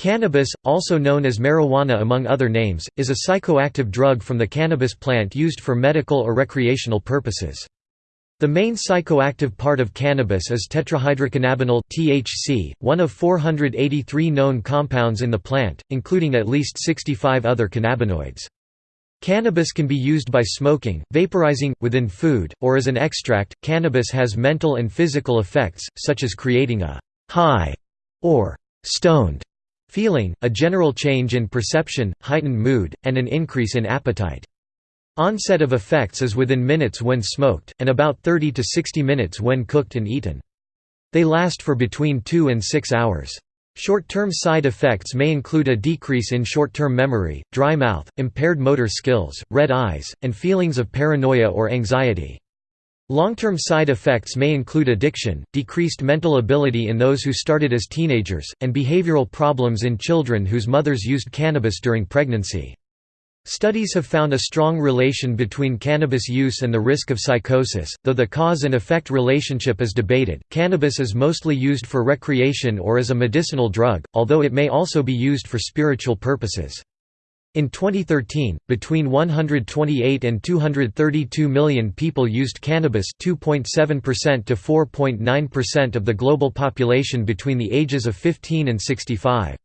Cannabis, also known as marijuana among other names, is a psychoactive drug from the cannabis plant used for medical or recreational purposes. The main psychoactive part of cannabis is tetrahydrocannabinol (THC), one of 483 known compounds in the plant, including at least 65 other cannabinoids. Cannabis can be used by smoking, vaporizing, within food, or as an extract. Cannabis has mental and physical effects, such as creating a high or stoned feeling, a general change in perception, heightened mood, and an increase in appetite. Onset of effects is within minutes when smoked, and about 30 to 60 minutes when cooked and eaten. They last for between 2 and 6 hours. Short-term side effects may include a decrease in short-term memory, dry mouth, impaired motor skills, red eyes, and feelings of paranoia or anxiety. Long-term side effects may include addiction, decreased mental ability in those who started as teenagers, and behavioral problems in children whose mothers used cannabis during pregnancy. Studies have found a strong relation between cannabis use and the risk of psychosis, though the cause and effect relationship is debated. Cannabis is mostly used for recreation or as a medicinal drug, although it may also be used for spiritual purposes. In 2013, between 128 and 232 million people used cannabis 2.7% to 4.9% of the global population between the ages of 15 and 65.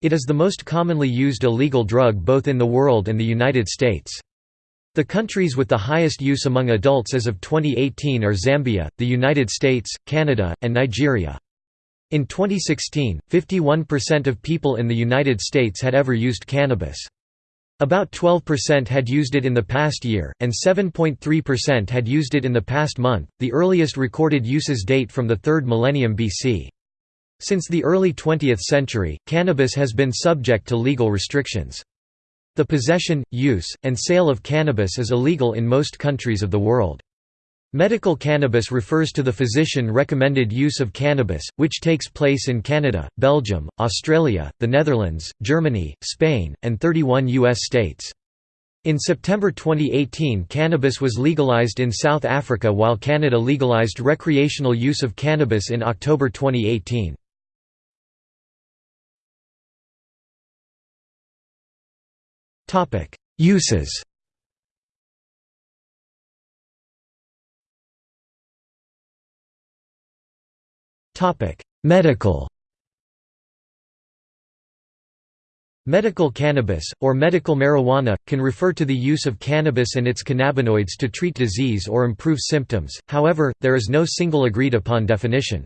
It is the most commonly used illegal drug both in the world and the United States. The countries with the highest use among adults as of 2018 are Zambia, the United States, Canada, and Nigeria. In 2016, 51% of people in the United States had ever used cannabis. About 12% had used it in the past year, and 7.3% had used it in the past month. The earliest recorded uses date from the 3rd millennium BC. Since the early 20th century, cannabis has been subject to legal restrictions. The possession, use, and sale of cannabis is illegal in most countries of the world. Medical cannabis refers to the physician-recommended use of cannabis, which takes place in Canada, Belgium, Australia, the Netherlands, Germany, Spain, and 31 U.S. states. In September 2018 cannabis was legalized in South Africa while Canada legalized recreational use of cannabis in October 2018. Uses Medical Medical cannabis, or medical marijuana, can refer to the use of cannabis and its cannabinoids to treat disease or improve symptoms, however, there is no single agreed-upon definition.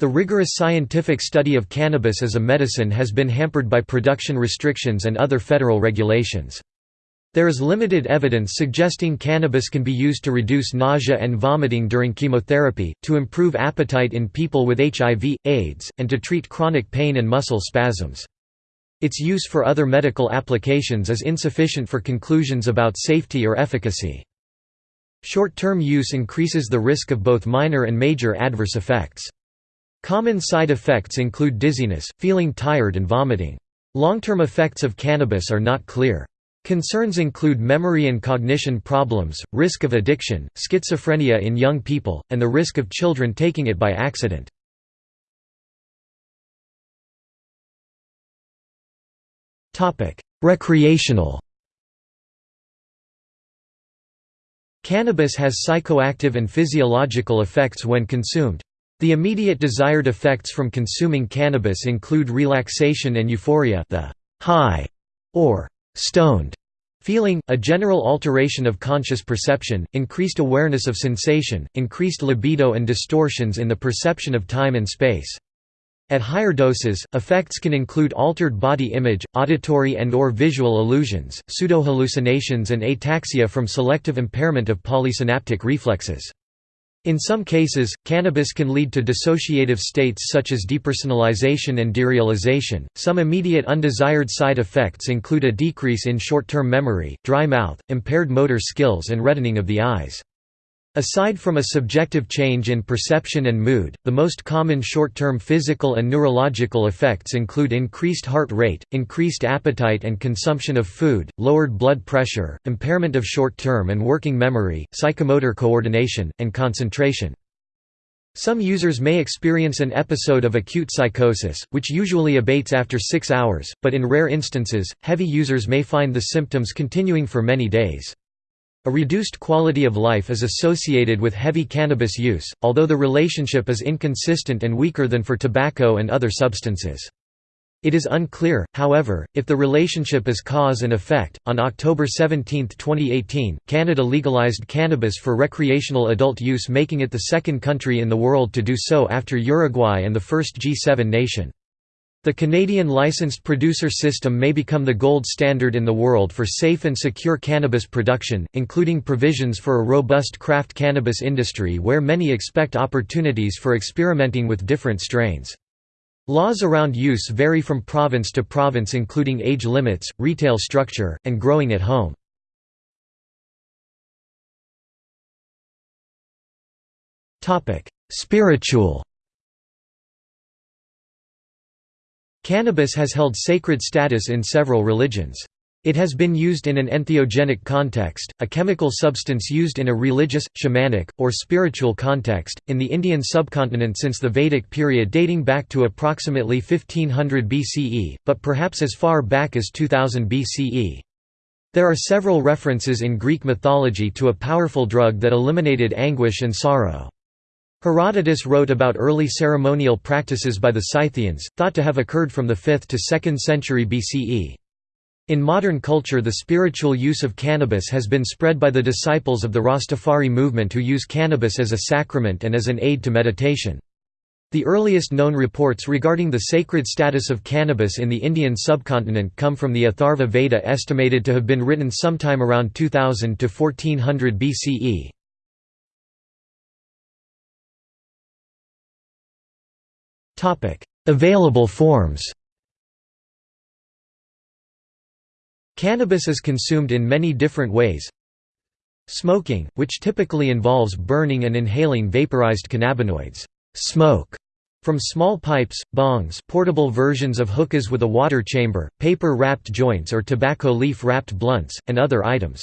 The rigorous scientific study of cannabis as a medicine has been hampered by production restrictions and other federal regulations. There is limited evidence suggesting cannabis can be used to reduce nausea and vomiting during chemotherapy, to improve appetite in people with HIV, AIDS, and to treat chronic pain and muscle spasms. Its use for other medical applications is insufficient for conclusions about safety or efficacy. Short-term use increases the risk of both minor and major adverse effects. Common side effects include dizziness, feeling tired and vomiting. Long-term effects of cannabis are not clear. Concerns include memory and cognition problems, risk of addiction, schizophrenia in young people, and the risk of children taking it by accident. Recreational Cannabis has psychoactive and physiological effects when consumed. The immediate desired effects from consuming cannabis include relaxation and euphoria the high, or stoned feeling, a general alteration of conscious perception, increased awareness of sensation, increased libido and distortions in the perception of time and space. At higher doses, effects can include altered body image, auditory and or visual illusions, pseudohallucinations and ataxia from selective impairment of polysynaptic reflexes. In some cases, cannabis can lead to dissociative states such as depersonalization and derealization. Some immediate undesired side effects include a decrease in short term memory, dry mouth, impaired motor skills, and reddening of the eyes. Aside from a subjective change in perception and mood, the most common short-term physical and neurological effects include increased heart rate, increased appetite and consumption of food, lowered blood pressure, impairment of short-term and working memory, psychomotor coordination, and concentration. Some users may experience an episode of acute psychosis, which usually abates after six hours, but in rare instances, heavy users may find the symptoms continuing for many days. A reduced quality of life is associated with heavy cannabis use, although the relationship is inconsistent and weaker than for tobacco and other substances. It is unclear, however, if the relationship is cause and effect. On October 17, 2018, Canada legalized cannabis for recreational adult use, making it the second country in the world to do so after Uruguay and the first G7 nation. The Canadian licensed producer system may become the gold standard in the world for safe and secure cannabis production, including provisions for a robust craft cannabis industry where many expect opportunities for experimenting with different strains. Laws around use vary from province to province including age limits, retail structure, and growing at home. Spiritual Cannabis has held sacred status in several religions. It has been used in an entheogenic context, a chemical substance used in a religious, shamanic, or spiritual context, in the Indian subcontinent since the Vedic period dating back to approximately 1500 BCE, but perhaps as far back as 2000 BCE. There are several references in Greek mythology to a powerful drug that eliminated anguish and sorrow. Herodotus wrote about early ceremonial practices by the Scythians, thought to have occurred from the 5th to 2nd century BCE. In modern culture the spiritual use of cannabis has been spread by the disciples of the Rastafari movement who use cannabis as a sacrament and as an aid to meditation. The earliest known reports regarding the sacred status of cannabis in the Indian subcontinent come from the Atharva Veda estimated to have been written sometime around 2000 to 1400 BCE. Available forms Cannabis is consumed in many different ways. Smoking, which typically involves burning and inhaling vaporized cannabinoids smoke from small pipes, bongs portable versions of hookahs with a water chamber, paper-wrapped joints or tobacco leaf-wrapped blunts, and other items.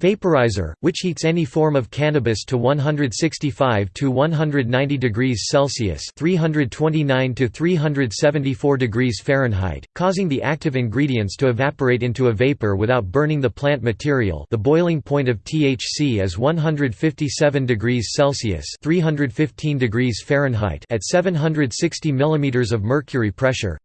Vaporizer, which heats any form of cannabis to 165 to 190 degrees Celsius (329 to 374 degrees Fahrenheit), causing the active ingredients to evaporate into a vapor without burning the plant material. The boiling point of THC is 157 degrees Celsius (315 degrees Fahrenheit) at 760 mm of mercury pressure.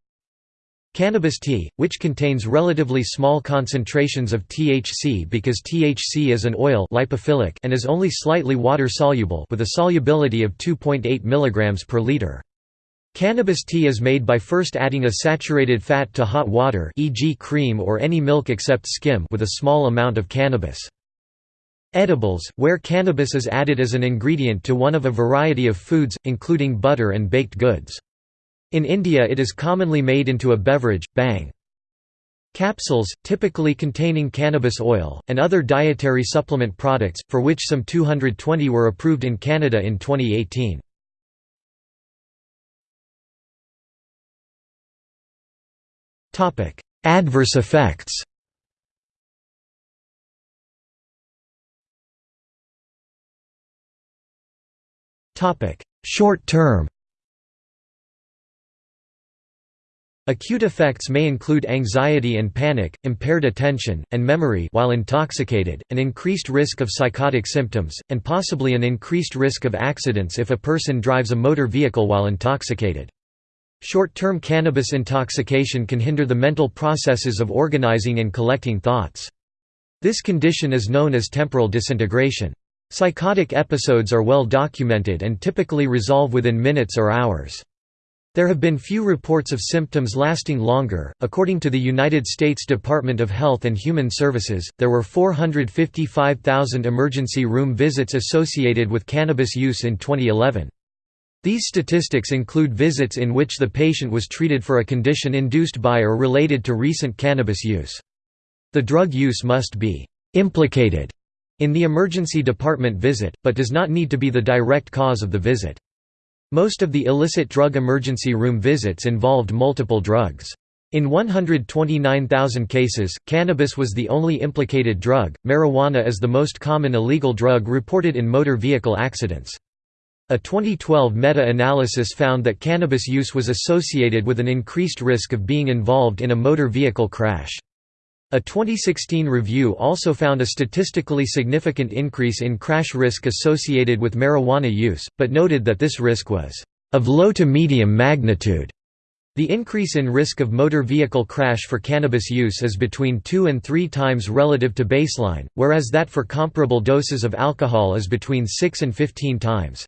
Cannabis tea, which contains relatively small concentrations of THC because THC is an oil lipophilic and is only slightly water-soluble with a solubility of 2.8 mg per liter. Cannabis tea is made by first adding a saturated fat to hot water e.g. cream or any milk except skim with a small amount of cannabis. Edibles, where cannabis is added as an ingredient to one of a variety of foods, including butter and baked goods. In India it is commonly made into a beverage, bhang. Capsules, typically containing cannabis oil, and other dietary supplement products, for which some 220 were approved in Canada in 2018. Adverse effects Short term Acute effects may include anxiety and panic, impaired attention, and memory while intoxicated, an increased risk of psychotic symptoms, and possibly an increased risk of accidents if a person drives a motor vehicle while intoxicated. Short-term cannabis intoxication can hinder the mental processes of organizing and collecting thoughts. This condition is known as temporal disintegration. Psychotic episodes are well documented and typically resolve within minutes or hours. There have been few reports of symptoms lasting longer. According to the United States Department of Health and Human Services, there were 455,000 emergency room visits associated with cannabis use in 2011. These statistics include visits in which the patient was treated for a condition induced by or related to recent cannabis use. The drug use must be implicated in the emergency department visit, but does not need to be the direct cause of the visit. Most of the illicit drug emergency room visits involved multiple drugs. In 129,000 cases, cannabis was the only implicated drug. Marijuana is the most common illegal drug reported in motor vehicle accidents. A 2012 meta-analysis found that cannabis use was associated with an increased risk of being involved in a motor vehicle crash. A 2016 review also found a statistically significant increase in crash risk associated with marijuana use, but noted that this risk was of low to medium magnitude. The increase in risk of motor vehicle crash for cannabis use is between 2 and 3 times relative to baseline, whereas that for comparable doses of alcohol is between 6 and 15 times.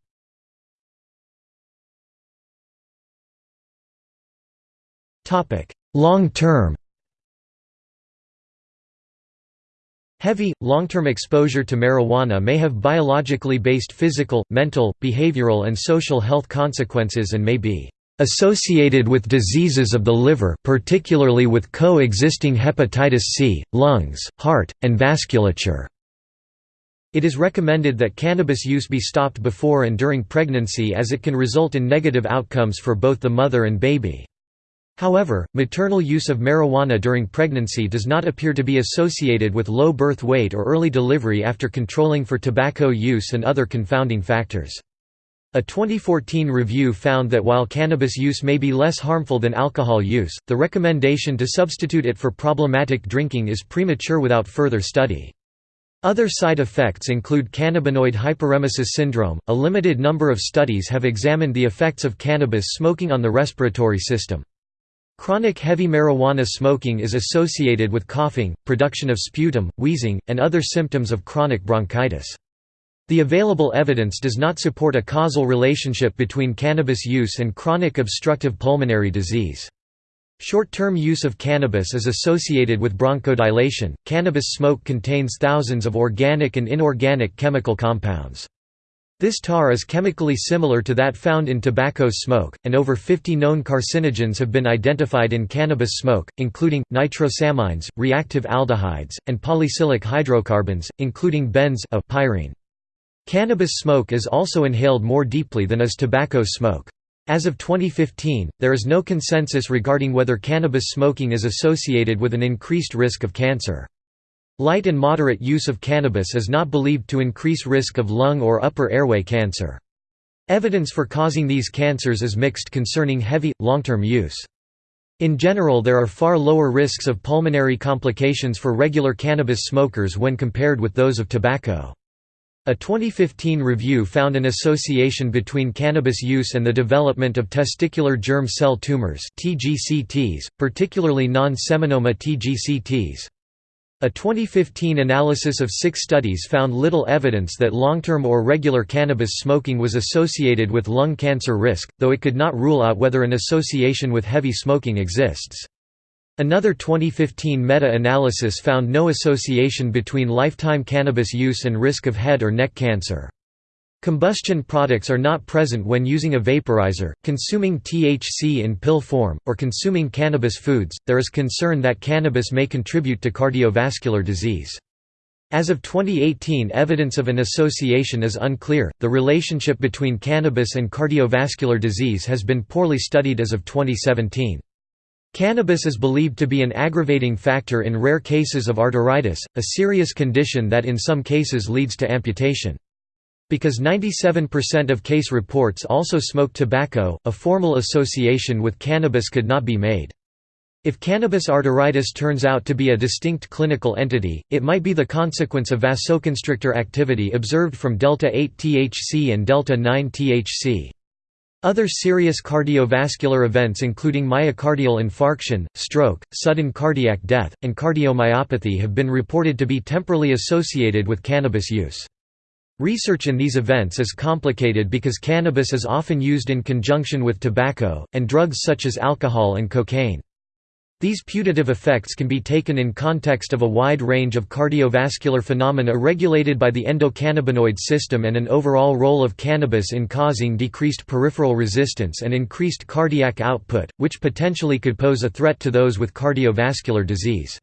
Long term Heavy, long-term exposure to marijuana may have biologically based physical, mental, behavioral and social health consequences and may be associated with diseases of the liver particularly with co-existing hepatitis C, lungs, heart, and vasculature. It is recommended that cannabis use be stopped before and during pregnancy as it can result in negative outcomes for both the mother and baby. However, maternal use of marijuana during pregnancy does not appear to be associated with low birth weight or early delivery after controlling for tobacco use and other confounding factors. A 2014 review found that while cannabis use may be less harmful than alcohol use, the recommendation to substitute it for problematic drinking is premature without further study. Other side effects include cannabinoid hyperemesis syndrome. A limited number of studies have examined the effects of cannabis smoking on the respiratory system. Chronic heavy marijuana smoking is associated with coughing, production of sputum, wheezing, and other symptoms of chronic bronchitis. The available evidence does not support a causal relationship between cannabis use and chronic obstructive pulmonary disease. Short-term use of cannabis is associated with bronchodilation. Cannabis smoke contains thousands of organic and inorganic chemical compounds. This tar is chemically similar to that found in tobacco smoke, and over 50 known carcinogens have been identified in cannabis smoke, including, nitrosamines, reactive aldehydes, and polycyclic hydrocarbons, including benz a pyrene. Cannabis smoke is also inhaled more deeply than is tobacco smoke. As of 2015, there is no consensus regarding whether cannabis smoking is associated with an increased risk of cancer. Light and moderate use of cannabis is not believed to increase risk of lung or upper airway cancer. Evidence for causing these cancers is mixed concerning heavy, long-term use. In general there are far lower risks of pulmonary complications for regular cannabis smokers when compared with those of tobacco. A 2015 review found an association between cannabis use and the development of testicular germ cell tumors particularly non-seminoma TGCTs. A 2015 analysis of six studies found little evidence that long-term or regular cannabis smoking was associated with lung cancer risk, though it could not rule out whether an association with heavy smoking exists. Another 2015 meta-analysis found no association between lifetime cannabis use and risk of head or neck cancer. Combustion products are not present when using a vaporizer, consuming THC in pill form, or consuming cannabis foods. There is concern that cannabis may contribute to cardiovascular disease. As of 2018, evidence of an association is unclear. The relationship between cannabis and cardiovascular disease has been poorly studied as of 2017. Cannabis is believed to be an aggravating factor in rare cases of arteritis, a serious condition that in some cases leads to amputation. Because 97% of case reports also smoke tobacco, a formal association with cannabis could not be made. If cannabis arteritis turns out to be a distinct clinical entity, it might be the consequence of vasoconstrictor activity observed from delta-8 THC and delta-9 THC. Other serious cardiovascular events including myocardial infarction, stroke, sudden cardiac death, and cardiomyopathy have been reported to be temporally associated with cannabis use. Research in these events is complicated because cannabis is often used in conjunction with tobacco, and drugs such as alcohol and cocaine. These putative effects can be taken in context of a wide range of cardiovascular phenomena regulated by the endocannabinoid system and an overall role of cannabis in causing decreased peripheral resistance and increased cardiac output, which potentially could pose a threat to those with cardiovascular disease.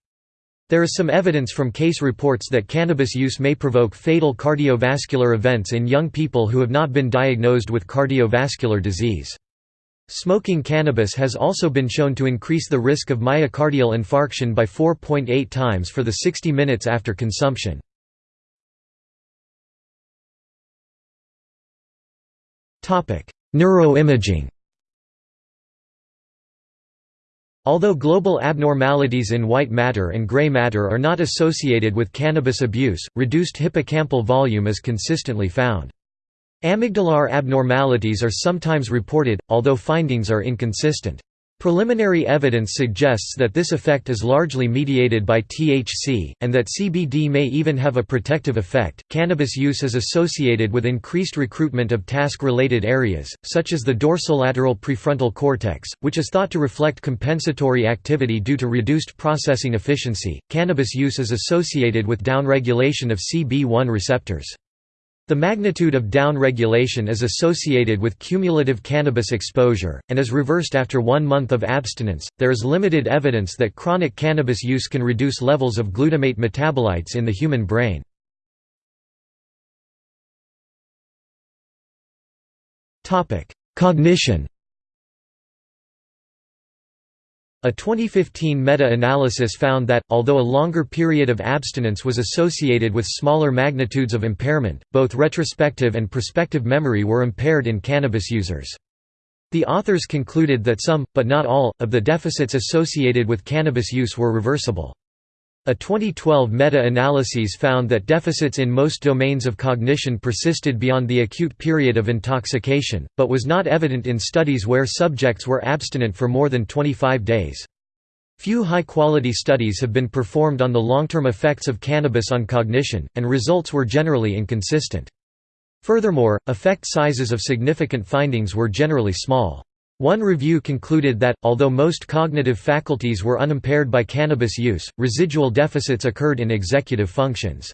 There is some evidence from case reports that cannabis use may provoke fatal cardiovascular events in young people who have not been diagnosed with cardiovascular disease. Smoking cannabis has also been shown to increase the risk of myocardial infarction by 4.8 times for the 60 minutes after consumption. Neuroimaging Although global abnormalities in white matter and gray matter are not associated with cannabis abuse, reduced hippocampal volume is consistently found. Amygdalar abnormalities are sometimes reported, although findings are inconsistent. Preliminary evidence suggests that this effect is largely mediated by THC, and that CBD may even have a protective effect. Cannabis use is associated with increased recruitment of task related areas, such as the dorsolateral prefrontal cortex, which is thought to reflect compensatory activity due to reduced processing efficiency. Cannabis use is associated with downregulation of CB1 receptors. The magnitude of downregulation is associated with cumulative cannabis exposure, and is reversed after one month of abstinence. There is limited evidence that chronic cannabis use can reduce levels of glutamate metabolites in the human brain. Cognition A 2015 meta-analysis found that, although a longer period of abstinence was associated with smaller magnitudes of impairment, both retrospective and prospective memory were impaired in cannabis users. The authors concluded that some, but not all, of the deficits associated with cannabis use were reversible. A 2012 meta-analyses found that deficits in most domains of cognition persisted beyond the acute period of intoxication, but was not evident in studies where subjects were abstinent for more than 25 days. Few high-quality studies have been performed on the long-term effects of cannabis on cognition, and results were generally inconsistent. Furthermore, effect sizes of significant findings were generally small. One review concluded that, although most cognitive faculties were unimpaired by cannabis use, residual deficits occurred in executive functions.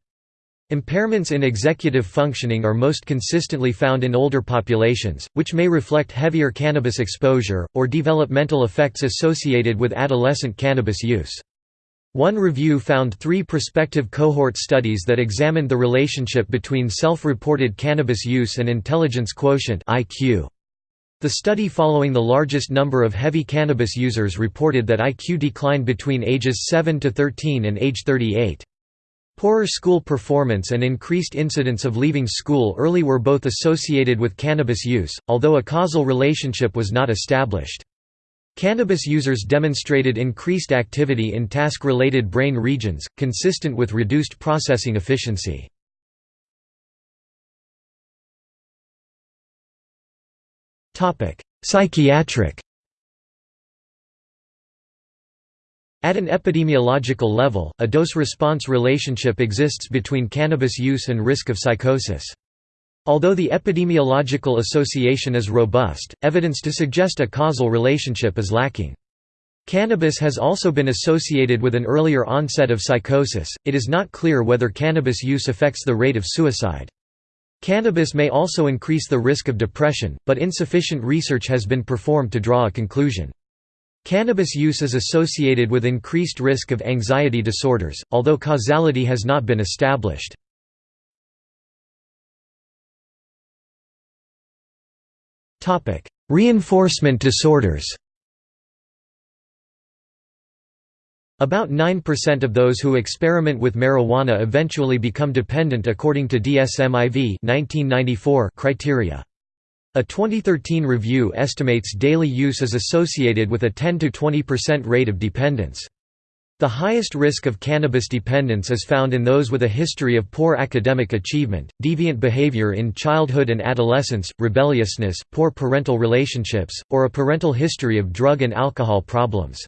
Impairments in executive functioning are most consistently found in older populations, which may reflect heavier cannabis exposure, or developmental effects associated with adolescent cannabis use. One review found three prospective cohort studies that examined the relationship between self-reported cannabis use and intelligence quotient IQ. The study following the largest number of heavy cannabis users reported that IQ declined between ages 7 to 13 and age 38. Poorer school performance and increased incidence of leaving school early were both associated with cannabis use, although a causal relationship was not established. Cannabis users demonstrated increased activity in task-related brain regions, consistent with reduced processing efficiency. Psychiatric At an epidemiological level, a dose-response relationship exists between cannabis use and risk of psychosis. Although the epidemiological association is robust, evidence to suggest a causal relationship is lacking. Cannabis has also been associated with an earlier onset of psychosis, it is not clear whether cannabis use affects the rate of suicide. Cannabis may also increase the risk of depression, but insufficient research has been performed to draw a conclusion. Cannabis use is associated with increased risk of anxiety disorders, although causality has not been established. Reinforcement disorders About 9% of those who experiment with marijuana eventually become dependent according to DSM-IV 1994 criteria. A 2013 review estimates daily use is associated with a 10–20% rate of dependence. The highest risk of cannabis dependence is found in those with a history of poor academic achievement, deviant behavior in childhood and adolescence, rebelliousness, poor parental relationships, or a parental history of drug and alcohol problems.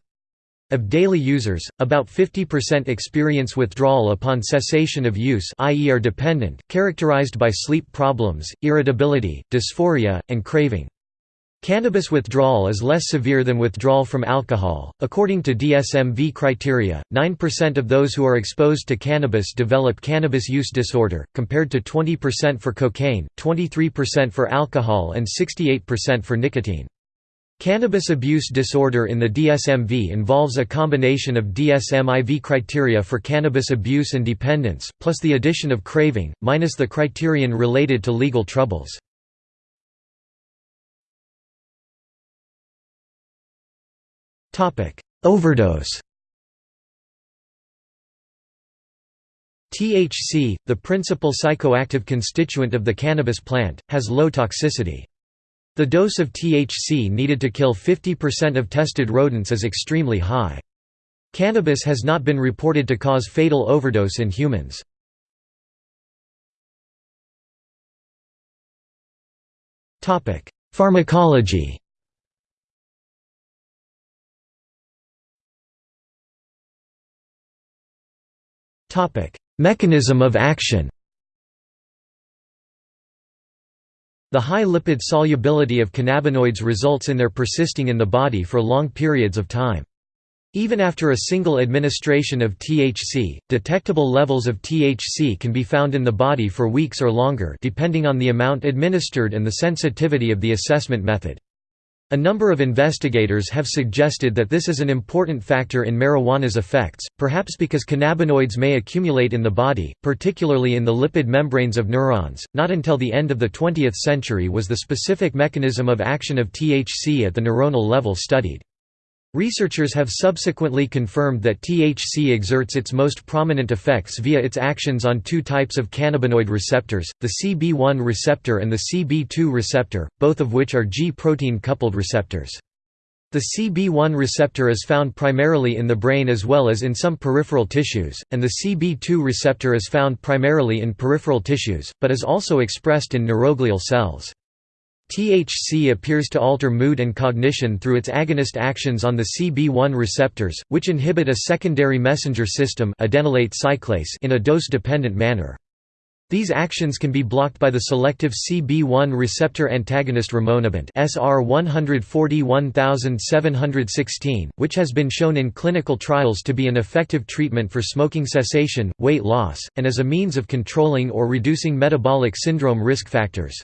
Of daily users, about 50% experience withdrawal upon cessation of use i.e. are dependent, characterized by sleep problems, irritability, dysphoria, and craving. Cannabis withdrawal is less severe than withdrawal from alcohol. According to DSM-V criteria, 9% of those who are exposed to cannabis develop cannabis use disorder, compared to 20% for cocaine, 23% for alcohol and 68% for nicotine. Cannabis abuse disorder in the DSM-V involves a combination of DSM-IV criteria for cannabis abuse and dependence, plus the addition of craving, minus the criterion related to legal troubles. Overdose THC, the principal psychoactive constituent of the cannabis plant, has low toxicity. The dose of THC needed to kill 50% of tested rodents is extremely high. Cannabis has not been reported to cause fatal overdose in humans. Pharmacology Mechanism of action The high lipid solubility of cannabinoids results in their persisting in the body for long periods of time. Even after a single administration of THC, detectable levels of THC can be found in the body for weeks or longer depending on the amount administered and the sensitivity of the assessment method. A number of investigators have suggested that this is an important factor in marijuana's effects, perhaps because cannabinoids may accumulate in the body, particularly in the lipid membranes of neurons. Not until the end of the 20th century was the specific mechanism of action of THC at the neuronal level studied. Researchers have subsequently confirmed that THC exerts its most prominent effects via its actions on two types of cannabinoid receptors, the CB1 receptor and the CB2 receptor, both of which are G-protein coupled receptors. The CB1 receptor is found primarily in the brain as well as in some peripheral tissues, and the CB2 receptor is found primarily in peripheral tissues, but is also expressed in neuroglial cells. THC appears to alter mood and cognition through its agonist actions on the CB1 receptors, which inhibit a secondary messenger system adenylate cyclase in a dose-dependent manner. These actions can be blocked by the selective CB1 receptor antagonist rimonabant SR 141716, which has been shown in clinical trials to be an effective treatment for smoking cessation, weight loss, and as a means of controlling or reducing metabolic syndrome risk factors.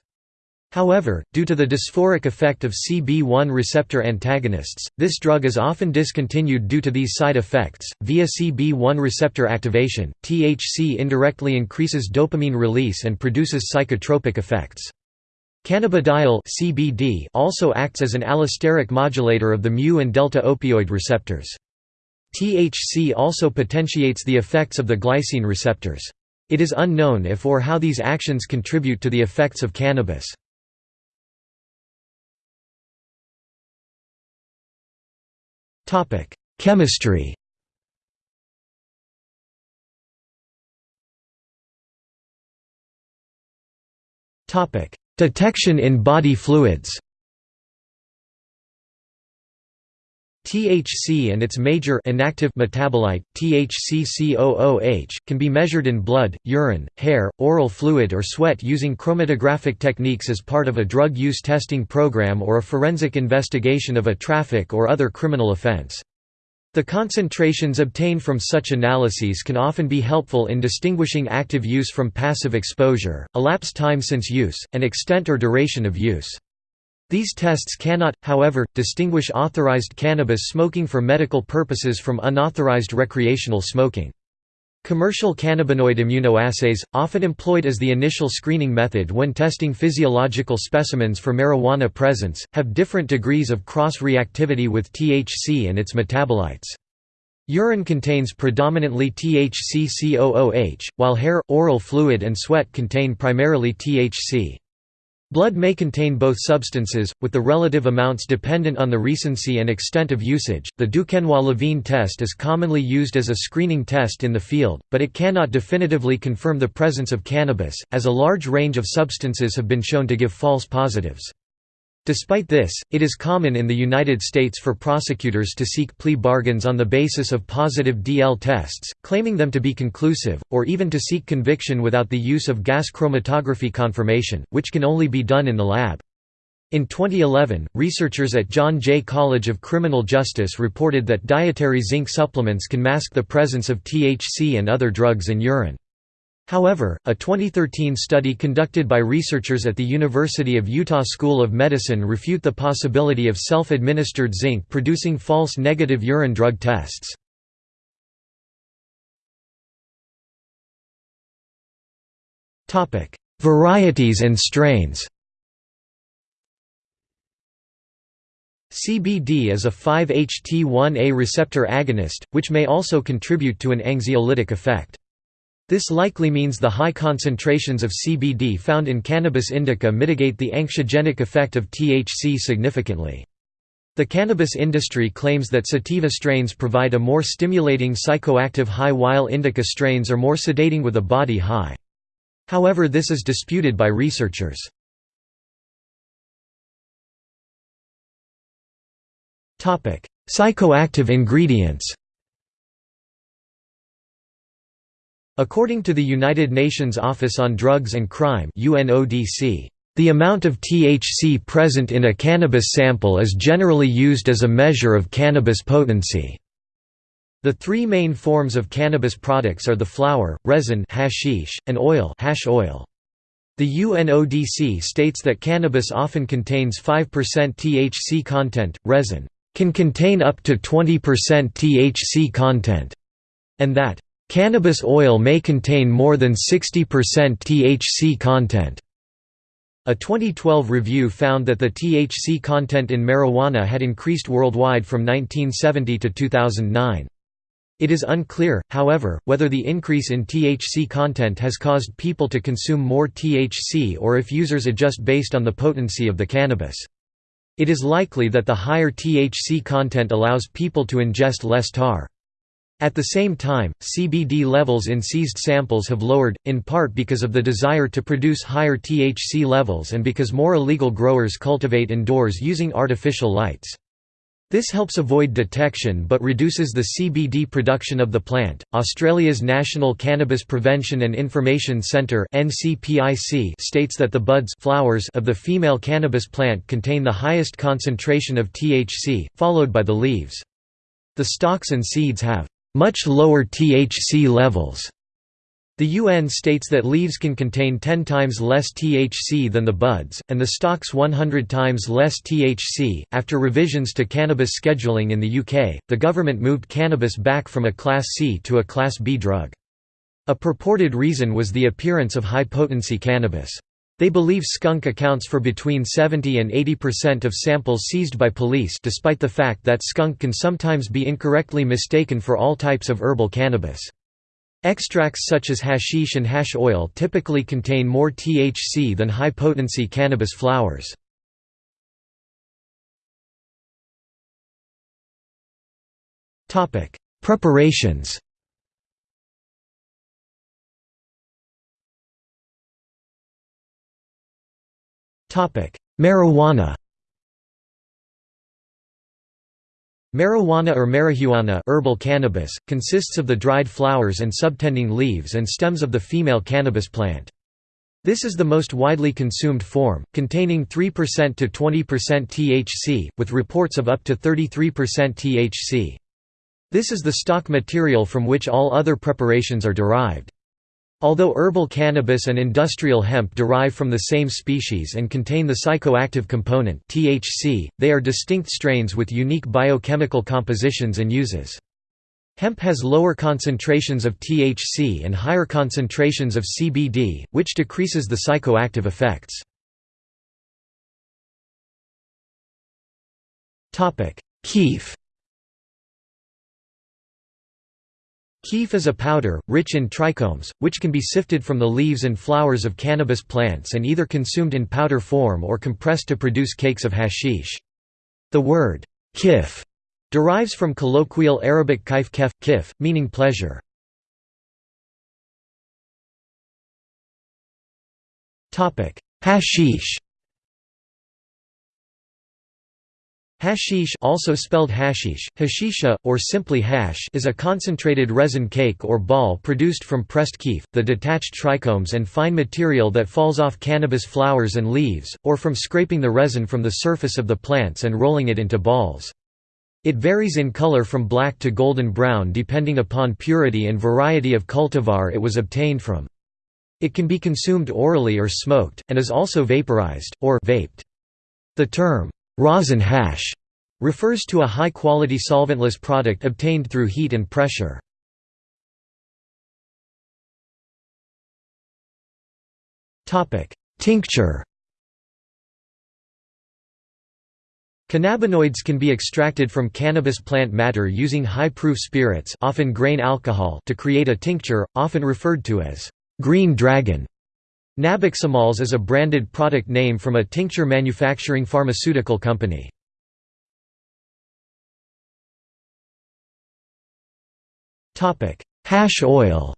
However, due to the dysphoric effect of CB1 receptor antagonists, this drug is often discontinued due to these side effects. Via CB1 receptor activation, THC indirectly increases dopamine release and produces psychotropic effects. Cannabidiol (CBD) also acts as an allosteric modulator of the mu and delta opioid receptors. THC also potentiates the effects of the glycine receptors. It is unknown if or how these actions contribute to the effects of cannabis. Topic: Chemistry. Topic: Detection in body fluids. THC and its major inactive metabolite, THCCOOH, can be measured in blood, urine, hair, oral fluid or sweat using chromatographic techniques as part of a drug use testing program or a forensic investigation of a traffic or other criminal offense. The concentrations obtained from such analyses can often be helpful in distinguishing active use from passive exposure, elapsed time since use, and extent or duration of use. These tests cannot, however, distinguish authorized cannabis smoking for medical purposes from unauthorized recreational smoking. Commercial cannabinoid immunoassays, often employed as the initial screening method when testing physiological specimens for marijuana presence, have different degrees of cross-reactivity with THC and its metabolites. Urine contains predominantly THC-COOH, while hair, oral fluid and sweat contain primarily THC. Blood may contain both substances, with the relative amounts dependent on the recency and extent of usage. The Duquenois-Levine test is commonly used as a screening test in the field, but it cannot definitively confirm the presence of cannabis, as a large range of substances have been shown to give false positives. Despite this, it is common in the United States for prosecutors to seek plea bargains on the basis of positive DL tests, claiming them to be conclusive, or even to seek conviction without the use of gas chromatography confirmation, which can only be done in the lab. In 2011, researchers at John Jay College of Criminal Justice reported that dietary zinc supplements can mask the presence of THC and other drugs in urine. However, a 2013 study conducted by researchers at the University of Utah School of Medicine refute the possibility of self-administered zinc producing false negative urine drug tests. Varieties and strains CBD is a 5-HT1A receptor agonist, which may also contribute to an anxiolytic effect. This likely means the high concentrations of CBD found in cannabis indica mitigate the anxiogenic effect of THC significantly. The cannabis industry claims that sativa strains provide a more stimulating psychoactive high while indica strains are more sedating with a body high. However this is disputed by researchers. Psychoactive ingredients According to the United Nations Office on Drugs and Crime UNODC, the amount of THC present in a cannabis sample is generally used as a measure of cannabis potency. The three main forms of cannabis products are the flower, resin hashish, and oil, hash oil. The UNODC states that cannabis often contains 5% THC content, resin can contain up to 20% THC content, and that Cannabis oil may contain more than 60% THC content. A 2012 review found that the THC content in marijuana had increased worldwide from 1970 to 2009. It is unclear, however, whether the increase in THC content has caused people to consume more THC or if users adjust based on the potency of the cannabis. It is likely that the higher THC content allows people to ingest less tar. At the same time, CBD levels in seized samples have lowered, in part because of the desire to produce higher THC levels and because more illegal growers cultivate indoors using artificial lights. This helps avoid detection but reduces the CBD production of the plant. Australia's National Cannabis Prevention and Information Centre (NCPIC) states that the buds flowers of the female cannabis plant contain the highest concentration of THC, followed by the leaves. The stalks and seeds have much lower THC levels. The UN states that leaves can contain 10 times less THC than the buds, and the stalks 100 times less THC. After revisions to cannabis scheduling in the UK, the government moved cannabis back from a Class C to a Class B drug. A purported reason was the appearance of high potency cannabis. They believe skunk accounts for between 70 and 80% of samples seized by police despite the fact that skunk can sometimes be incorrectly mistaken for all types of herbal cannabis. Extracts such as hashish and hash oil typically contain more THC than high-potency cannabis flowers. Preparations Marijuana Marijuana or marijuana herbal cannabis, consists of the dried flowers and subtending leaves and stems of the female cannabis plant. This is the most widely consumed form, containing 3% to 20% THC, with reports of up to 33% THC. This is the stock material from which all other preparations are derived. Although herbal cannabis and industrial hemp derive from the same species and contain the psychoactive component THC, they are distinct strains with unique biochemical compositions and uses. Hemp has lower concentrations of THC and higher concentrations of CBD, which decreases the psychoactive effects. Kief Kief is a powder, rich in trichomes, which can be sifted from the leaves and flowers of cannabis plants and either consumed in powder form or compressed to produce cakes of hashish. The word kif derives from colloquial Arabic kaif kef, kif, meaning pleasure. Hashish Hashish also spelled hashish, hashisha, or simply hash is a concentrated resin cake or ball produced from pressed kief, the detached trichomes and fine material that falls off cannabis flowers and leaves, or from scraping the resin from the surface of the plants and rolling it into balls. It varies in color from black to golden brown depending upon purity and variety of cultivar it was obtained from. It can be consumed orally or smoked, and is also vaporized, or vaped. The term, Rosin hash refers to a high-quality solventless product obtained through heat and pressure. Tincture Cannabinoids can be extracted from cannabis plant matter using high-proof spirits often grain alcohol to create a tincture, often referred to as «green dragon». Nabiximols is a branded product name from a tincture manufacturing pharmaceutical company. Hash oil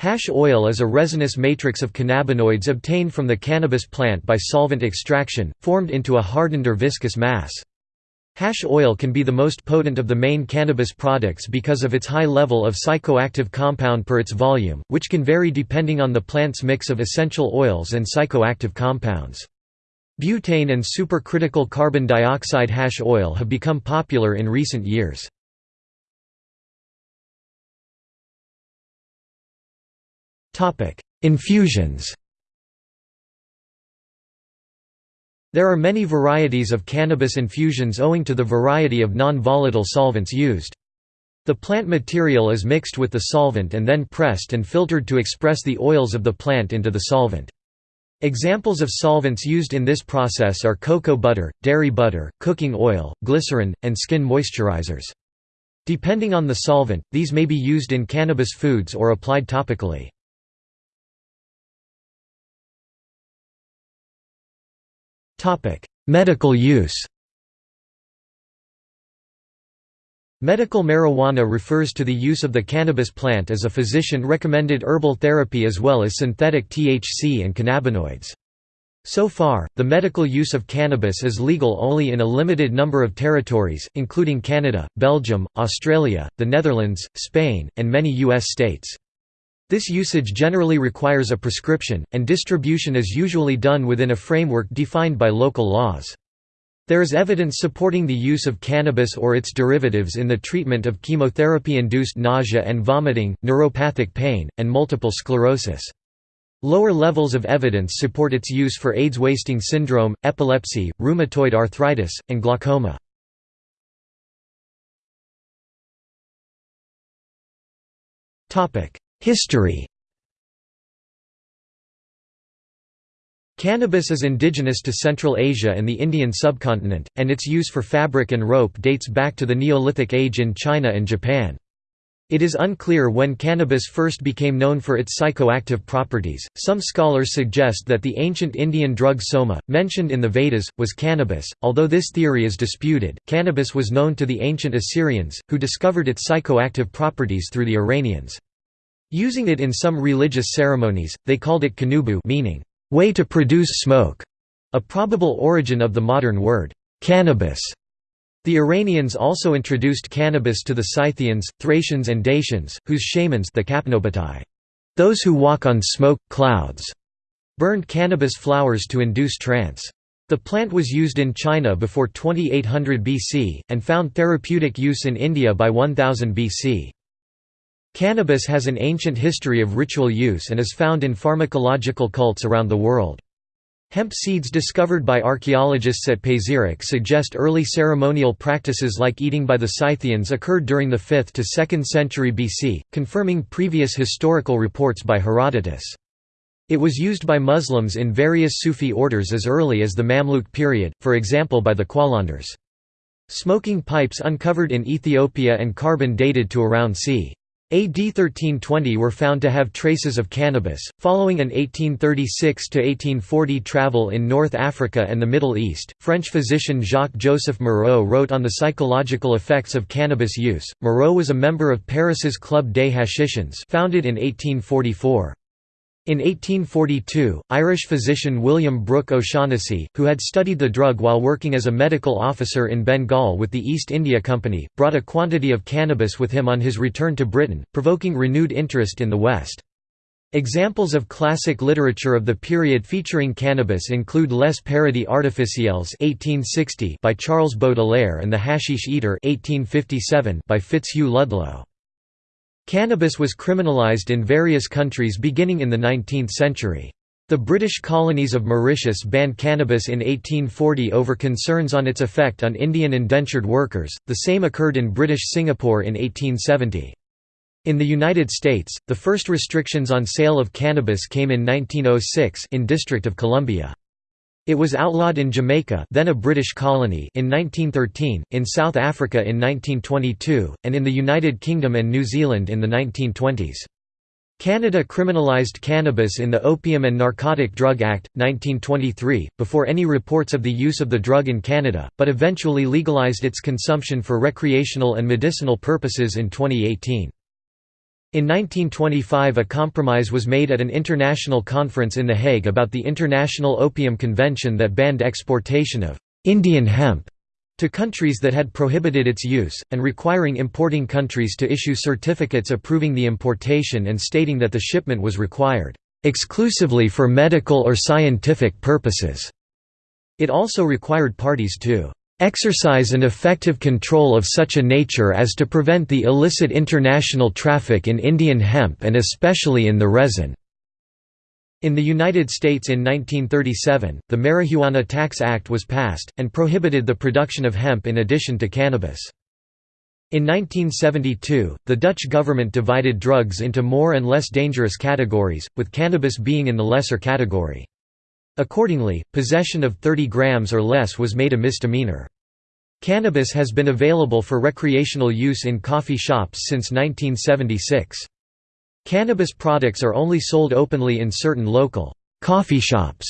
Hash oil is a resinous matrix of cannabinoids obtained from the cannabis plant by solvent extraction, formed into a hardened or viscous mass. Hash oil can be the most potent of the main cannabis products because of its high level of psychoactive compound per its volume, which can vary depending on the plant's mix of essential oils and psychoactive compounds. Butane and supercritical carbon dioxide hash oil have become popular in recent years. Infusions There are many varieties of cannabis infusions owing to the variety of non-volatile solvents used. The plant material is mixed with the solvent and then pressed and filtered to express the oils of the plant into the solvent. Examples of solvents used in this process are cocoa butter, dairy butter, cooking oil, glycerin, and skin moisturizers. Depending on the solvent, these may be used in cannabis foods or applied topically. Medical use Medical marijuana refers to the use of the cannabis plant as a physician-recommended herbal therapy as well as synthetic THC and cannabinoids. So far, the medical use of cannabis is legal only in a limited number of territories, including Canada, Belgium, Australia, the Netherlands, Spain, and many U.S. states. This usage generally requires a prescription, and distribution is usually done within a framework defined by local laws. There is evidence supporting the use of cannabis or its derivatives in the treatment of chemotherapy-induced nausea and vomiting, neuropathic pain, and multiple sclerosis. Lower levels of evidence support its use for AIDS wasting syndrome, epilepsy, rheumatoid arthritis, and glaucoma. History Cannabis is indigenous to Central Asia and the Indian subcontinent, and its use for fabric and rope dates back to the Neolithic age in China and Japan. It is unclear when cannabis first became known for its psychoactive properties. Some scholars suggest that the ancient Indian drug soma, mentioned in the Vedas, was cannabis. Although this theory is disputed, cannabis was known to the ancient Assyrians, who discovered its psychoactive properties through the Iranians. Using it in some religious ceremonies, they called it qunubu meaning, way to produce smoke, a probable origin of the modern word, cannabis. The Iranians also introduced cannabis to the Scythians, Thracians and Dacians, whose shamans the Kapnobatai, those who walk on smoke, clouds, burned cannabis flowers to induce trance. The plant was used in China before 2800 BC, and found therapeutic use in India by 1000 BC. Cannabis has an ancient history of ritual use and is found in pharmacological cults around the world. Hemp seeds discovered by archaeologists at Pazyryk suggest early ceremonial practices like eating by the Scythians occurred during the 5th to 2nd century BC, confirming previous historical reports by Herodotus. It was used by Muslims in various Sufi orders as early as the Mamluk period, for example by the Qalandars. Smoking pipes uncovered in Ethiopia and carbon dated to around c. AD 1320 were found to have traces of cannabis. Following an 1836 to 1840 travel in North Africa and the Middle East, French physician Jacques-Joseph Moreau wrote on the psychological effects of cannabis use. Moreau was a member of Paris's Club des Hashischins, founded in 1844. In 1842, Irish physician William Brooke O'Shaughnessy, who had studied the drug while working as a medical officer in Bengal with the East India Company, brought a quantity of cannabis with him on his return to Britain, provoking renewed interest in the West. Examples of classic literature of the period featuring cannabis include Les Paradis Artificiels (1860) by Charles Baudelaire and The Hashish Eater (1857) by Fitzhugh Ludlow. Cannabis was criminalized in various countries beginning in the 19th century. The British colonies of Mauritius banned cannabis in 1840 over concerns on its effect on Indian indentured workers, the same occurred in British Singapore in 1870. In the United States, the first restrictions on sale of cannabis came in 1906 in District of Columbia. It was outlawed in Jamaica then a British colony in 1913, in South Africa in 1922, and in the United Kingdom and New Zealand in the 1920s. Canada criminalised cannabis in the Opium and Narcotic Drug Act, 1923, before any reports of the use of the drug in Canada, but eventually legalised its consumption for recreational and medicinal purposes in 2018. In 1925 a compromise was made at an international conference in The Hague about the International Opium Convention that banned exportation of «Indian hemp» to countries that had prohibited its use, and requiring importing countries to issue certificates approving the importation and stating that the shipment was required «exclusively for medical or scientific purposes». It also required parties to exercise an effective control of such a nature as to prevent the illicit international traffic in Indian hemp and especially in the resin." In the United States in 1937, the Marijuana Tax Act was passed, and prohibited the production of hemp in addition to cannabis. In 1972, the Dutch government divided drugs into more and less dangerous categories, with cannabis being in the lesser category. Accordingly, possession of 30 grams or less was made a misdemeanor. Cannabis has been available for recreational use in coffee shops since 1976. Cannabis products are only sold openly in certain local coffee shops,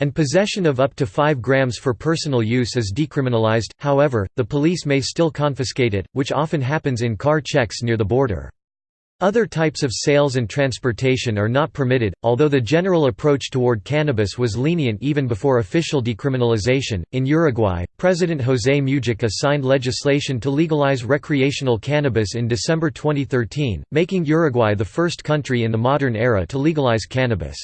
and possession of up to 5 grams for personal use is decriminalized, however, the police may still confiscate it, which often happens in car checks near the border. Other types of sales and transportation are not permitted, although the general approach toward cannabis was lenient even before official decriminalization. In Uruguay, President José Mujica signed legislation to legalize recreational cannabis in December 2013, making Uruguay the first country in the modern era to legalize cannabis.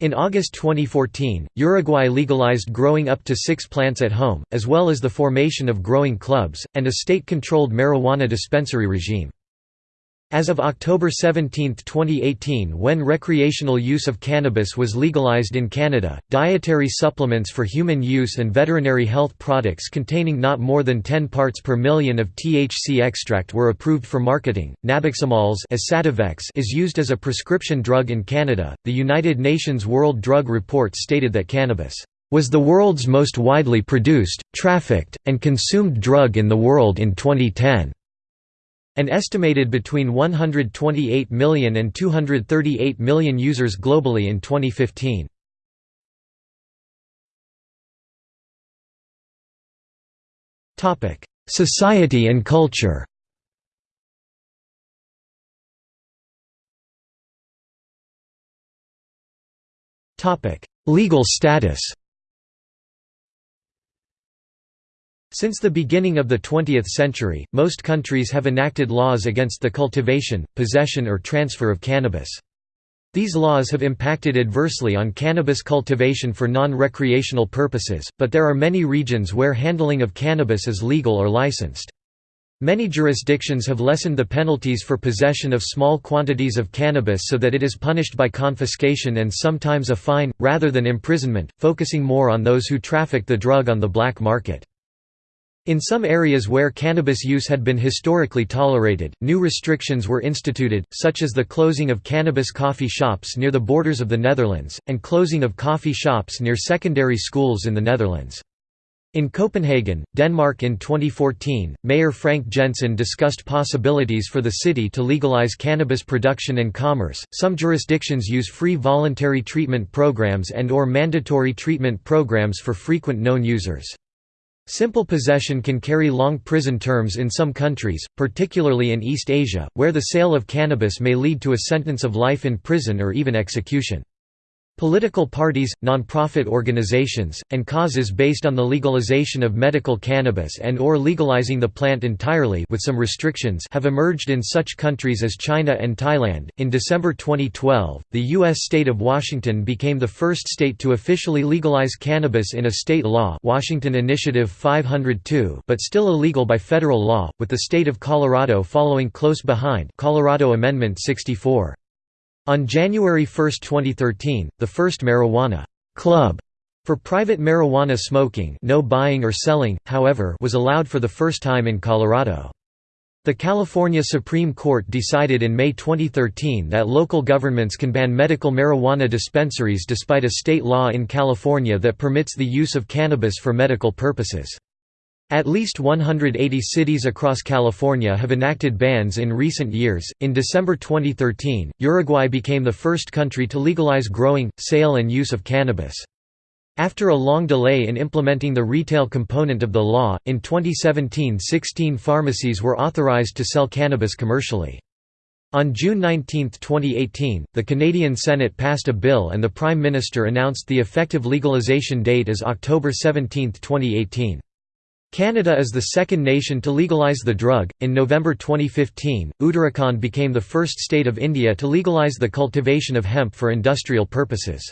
In August 2014, Uruguay legalized growing up to six plants at home, as well as the formation of growing clubs, and a state-controlled marijuana dispensary regime. As of October 17, 2018 when recreational use of cannabis was legalized in Canada, dietary supplements for human use and veterinary health products containing not more than 10 parts per million of THC extract were approved for marketing. Nabiximols is used as a prescription drug in Canada. The United Nations World Drug Report stated that cannabis was the world's most widely produced, trafficked, and consumed drug in the world in 2010. An estimated between 128 million and 238 million users globally in 2015. Society and culture Legal status Since the beginning of the 20th century, most countries have enacted laws against the cultivation, possession or transfer of cannabis. These laws have impacted adversely on cannabis cultivation for non-recreational purposes, but there are many regions where handling of cannabis is legal or licensed. Many jurisdictions have lessened the penalties for possession of small quantities of cannabis so that it is punished by confiscation and sometimes a fine, rather than imprisonment, focusing more on those who traffic the drug on the black market. In some areas where cannabis use had been historically tolerated, new restrictions were instituted, such as the closing of cannabis coffee shops near the borders of the Netherlands, and closing of coffee shops near secondary schools in the Netherlands. In Copenhagen, Denmark in 2014, Mayor Frank Jensen discussed possibilities for the city to legalize cannabis production and commerce. Some jurisdictions use free voluntary treatment programs and or mandatory treatment programs for frequent known users. Simple possession can carry long prison terms in some countries, particularly in East Asia, where the sale of cannabis may lead to a sentence of life in prison or even execution. Political parties, non-profit organizations, and causes based on the legalization of medical cannabis and or legalizing the plant entirely with some restrictions have emerged in such countries as China and Thailand. In December 2012, the US state of Washington became the first state to officially legalize cannabis in a state law, Washington Initiative 502, but still illegal by federal law, with the state of Colorado following close behind, Colorado Amendment 64. On January 1, 2013, the first marijuana club for private marijuana smoking no buying or selling, however was allowed for the first time in Colorado. The California Supreme Court decided in May 2013 that local governments can ban medical marijuana dispensaries despite a state law in California that permits the use of cannabis for medical purposes. At least 180 cities across California have enacted bans in recent years. In December 2013, Uruguay became the first country to legalize growing, sale, and use of cannabis. After a long delay in implementing the retail component of the law, in 2017 16 pharmacies were authorized to sell cannabis commercially. On June 19, 2018, the Canadian Senate passed a bill and the Prime Minister announced the effective legalization date as October 17, 2018. Canada is the second nation to legalize the drug. In November 2015, Uttarakhand became the first state of India to legalize the cultivation of hemp for industrial purposes.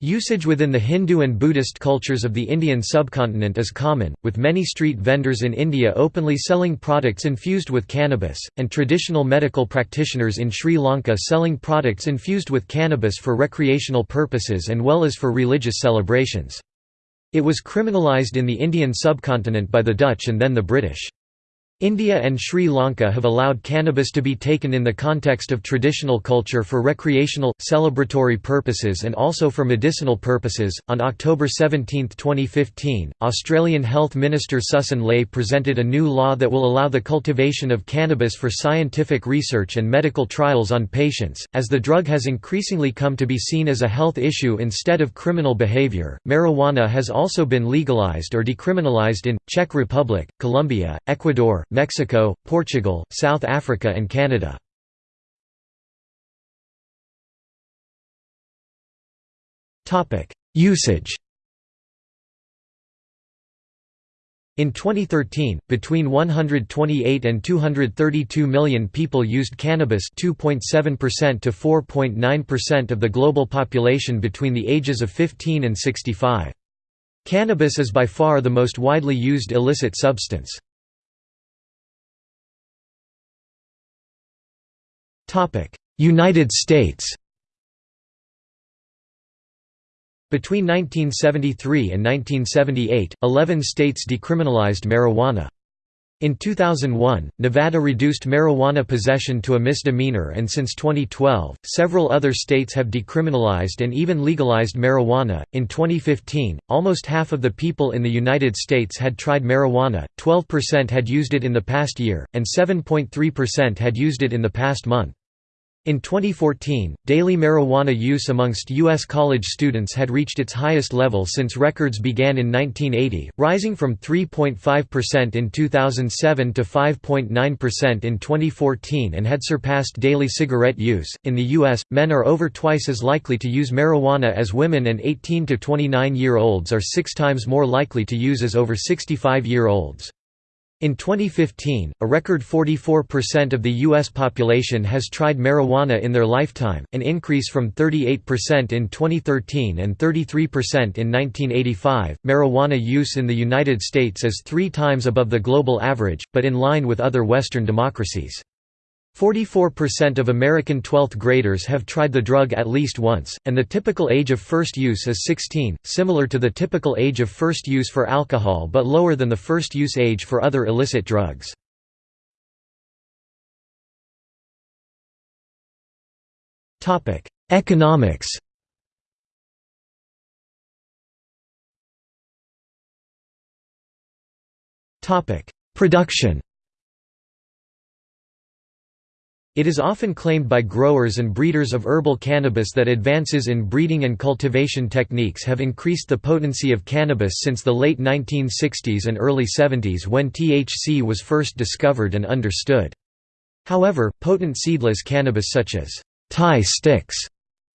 Usage within the Hindu and Buddhist cultures of the Indian subcontinent is common, with many street vendors in India openly selling products infused with cannabis, and traditional medical practitioners in Sri Lanka selling products infused with cannabis for recreational purposes and well as for religious celebrations. It was criminalised in the Indian subcontinent by the Dutch and then the British. India and Sri Lanka have allowed cannabis to be taken in the context of traditional culture for recreational, celebratory purposes and also for medicinal purposes. On October 17, 2015, Australian Health Minister Susan Ley presented a new law that will allow the cultivation of cannabis for scientific research and medical trials on patients. As the drug has increasingly come to be seen as a health issue instead of criminal behaviour, marijuana has also been legalised or decriminalised in Czech Republic, Colombia, Ecuador, Mexico, Portugal, South Africa and Canada. Usage In 2013, between 128 and 232 million people used cannabis 2.7% to 4.9% of the global population between the ages of 15 and 65. Cannabis is by far the most widely used illicit substance. United States Between 1973 and 1978, 11 states decriminalized marijuana. In 2001, Nevada reduced marijuana possession to a misdemeanor and since 2012, several other states have decriminalized and even legalized marijuana. In 2015, almost half of the people in the United States had tried marijuana, 12% had used it in the past year, and 7.3% had used it in the past month. In 2014, daily marijuana use amongst U.S. college students had reached its highest level since records began in 1980, rising from 3.5% in 2007 to 5.9% in 2014 and had surpassed daily cigarette use. In the U.S., men are over twice as likely to use marijuana as women, and 18 to 29 year olds are six times more likely to use as over 65 year olds. In 2015, a record 44% of the U.S. population has tried marijuana in their lifetime, an increase from 38% in 2013 and 33% in 1985. Marijuana use in the United States is three times above the global average, but in line with other Western democracies. 44% of American 12th graders have tried the drug at least once, and the typical age of first use is 16, similar to the typical age of first use for alcohol but lower than the first use age for other illicit drugs. Economics Production It is often claimed by growers and breeders of herbal cannabis that advances in breeding and cultivation techniques have increased the potency of cannabis since the late 1960s and early 70s when THC was first discovered and understood. However, potent seedless cannabis such as Thai sticks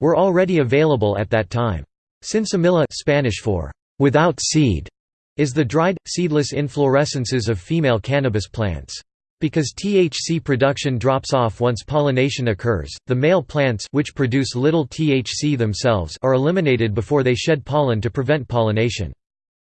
were already available at that time. Sinsemilla Spanish for without seed is the dried, seedless inflorescences of female cannabis plants. Because THC production drops off once pollination occurs, the male plants which produce little THC themselves are eliminated before they shed pollen to prevent pollination.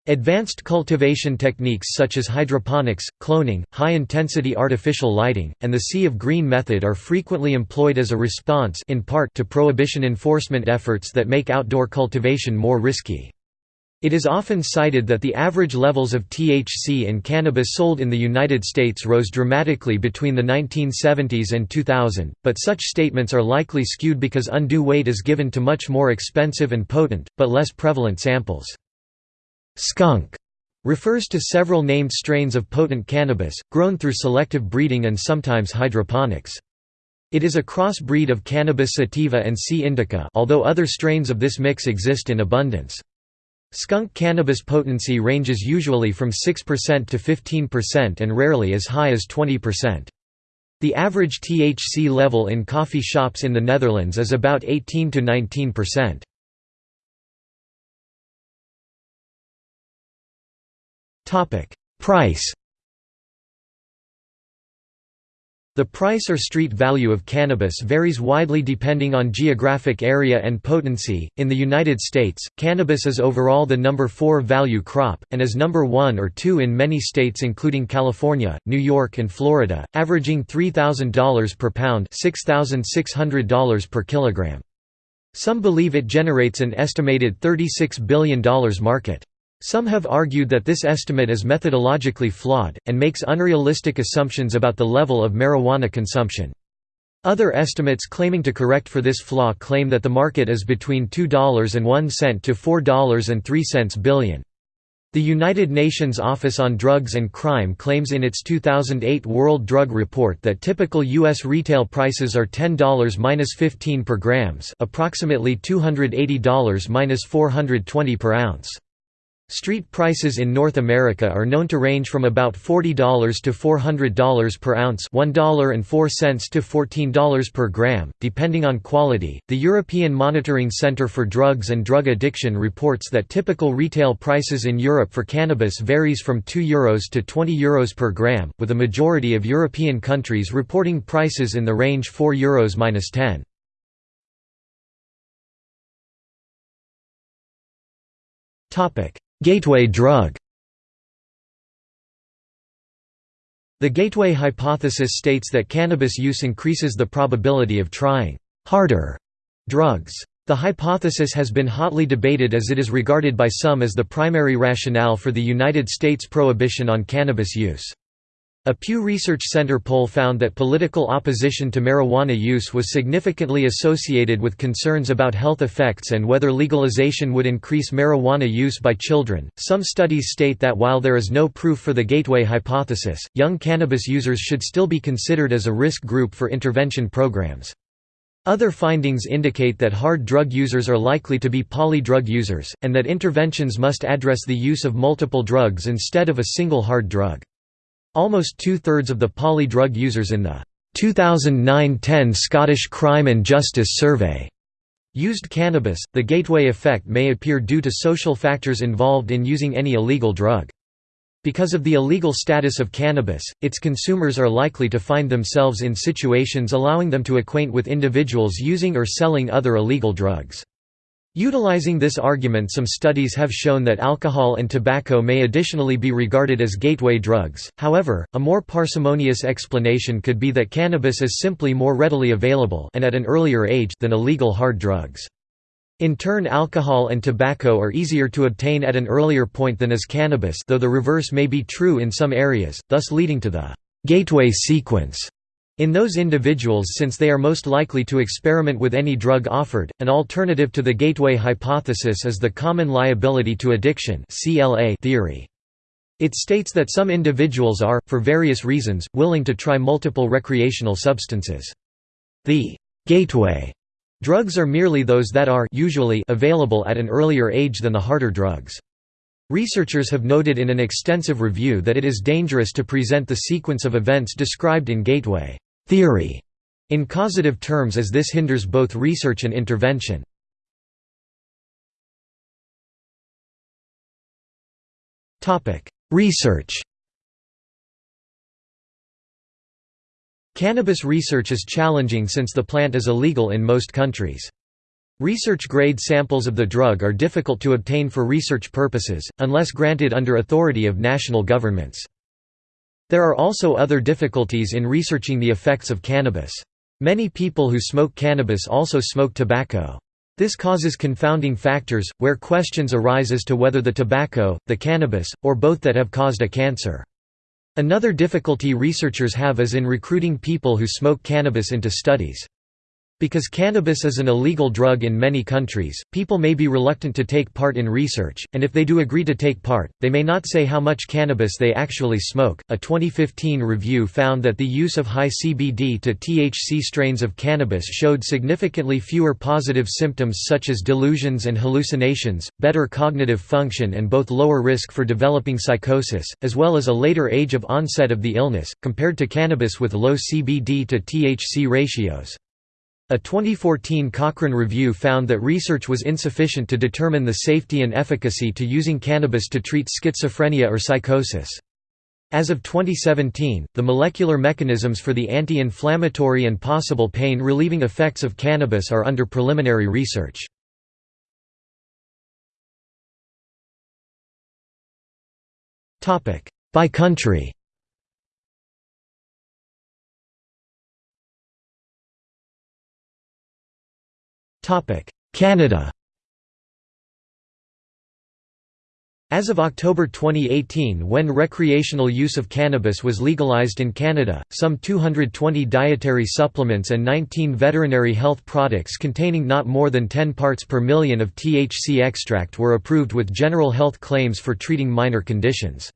Advanced cultivation techniques such as hydroponics, cloning, high-intensity artificial lighting, and the sea of green method are frequently employed as a response in part to prohibition enforcement efforts that make outdoor cultivation more risky. It is often cited that the average levels of THC in cannabis sold in the United States rose dramatically between the 1970s and 2000, but such statements are likely skewed because undue weight is given to much more expensive and potent, but less prevalent samples. Skunk refers to several named strains of potent cannabis, grown through selective breeding and sometimes hydroponics. It is a cross-breed of Cannabis sativa and C. indica although other strains of this mix exist in abundance. Skunk cannabis potency ranges usually from 6% to 15% and rarely as high as 20%. The average THC level in coffee shops in the Netherlands is about 18 to 19%. Topic: Price The price or street value of cannabis varies widely depending on geographic area and potency. In the United States, cannabis is overall the number 4 value crop, and is number 1 or 2 in many states including California, New York, and Florida, averaging $3,000 per pound, $6,600 per kilogram. Some believe it generates an estimated $36 billion market. Some have argued that this estimate is methodologically flawed, and makes unrealistic assumptions about the level of marijuana consumption. Other estimates claiming to correct for this flaw claim that the market is between $2.01 to $4.03 billion. The United Nations Office on Drugs and Crime claims in its 2008 World Drug Report that typical U.S. retail prices are $10–15 per grams approximately $280–420 per ounce. Street prices in North America are known to range from about $40 to $400 per ounce, $1.04 to $14 per gram, depending on quality. The European Monitoring Centre for Drugs and Drug Addiction reports that typical retail prices in Europe for cannabis varies from 2 euros to 20 euros per gram, with a majority of European countries reporting prices in the range 4 euros minus 10. Topic Gateway drug The gateway hypothesis states that cannabis use increases the probability of trying «harder» drugs. The hypothesis has been hotly debated as it is regarded by some as the primary rationale for the United States prohibition on cannabis use. A Pew Research Center poll found that political opposition to marijuana use was significantly associated with concerns about health effects and whether legalization would increase marijuana use by children. Some studies state that while there is no proof for the gateway hypothesis, young cannabis users should still be considered as a risk group for intervention programs. Other findings indicate that hard drug users are likely to be polydrug users, and that interventions must address the use of multiple drugs instead of a single hard drug. Almost two-thirds of the poly drug users in the 2009–10 Scottish Crime and Justice Survey used cannabis. The gateway effect may appear due to social factors involved in using any illegal drug. Because of the illegal status of cannabis, its consumers are likely to find themselves in situations allowing them to acquaint with individuals using or selling other illegal drugs. Utilizing this argument some studies have shown that alcohol and tobacco may additionally be regarded as gateway drugs, however, a more parsimonious explanation could be that cannabis is simply more readily available and at an earlier age than illegal hard drugs. In turn alcohol and tobacco are easier to obtain at an earlier point than is cannabis though the reverse may be true in some areas, thus leading to the «gateway sequence» In those individuals since they are most likely to experiment with any drug offered, an alternative to the gateway hypothesis is the common liability to addiction theory. It states that some individuals are, for various reasons, willing to try multiple recreational substances. The gateway drugs are merely those that are usually available at an earlier age than the harder drugs. Researchers have noted in an extensive review that it is dangerous to present the sequence of events described in Gateway theory in causative terms as this hinders both research and intervention. Research Cannabis research is challenging since the plant is illegal in most countries. Research-grade samples of the drug are difficult to obtain for research purposes, unless granted under authority of national governments. There are also other difficulties in researching the effects of cannabis. Many people who smoke cannabis also smoke tobacco. This causes confounding factors, where questions arise as to whether the tobacco, the cannabis, or both that have caused a cancer. Another difficulty researchers have is in recruiting people who smoke cannabis into studies. Because cannabis is an illegal drug in many countries, people may be reluctant to take part in research, and if they do agree to take part, they may not say how much cannabis they actually smoke. A 2015 review found that the use of high CBD to THC strains of cannabis showed significantly fewer positive symptoms such as delusions and hallucinations, better cognitive function, and both lower risk for developing psychosis, as well as a later age of onset of the illness, compared to cannabis with low CBD to THC ratios. A 2014 Cochrane review found that research was insufficient to determine the safety and efficacy to using cannabis to treat schizophrenia or psychosis. As of 2017, the molecular mechanisms for the anti-inflammatory and possible pain-relieving effects of cannabis are under preliminary research. By country Canada. As of October 2018 when recreational use of cannabis was legalized in Canada, some 220 dietary supplements and 19 veterinary health products containing not more than 10 parts per million of THC extract were approved with general health claims for treating minor conditions.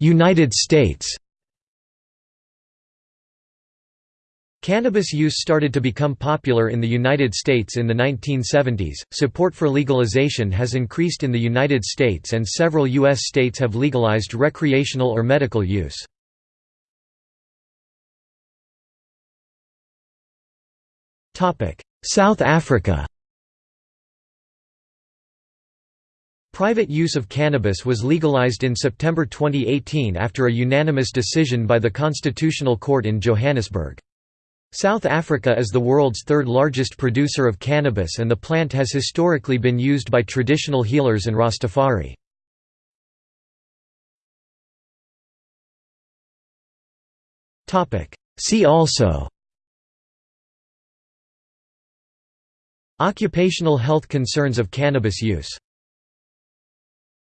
United States Cannabis use started to become popular in the United States in the 1970s. Support for legalization has increased in the United States and several U.S. states have legalized recreational or medical use. South Africa Private use of cannabis was legalized in September 2018 after a unanimous decision by the Constitutional Court in Johannesburg. South Africa is the world's third largest producer of cannabis and the plant has historically been used by traditional healers and Rastafari. See also Occupational health concerns of cannabis use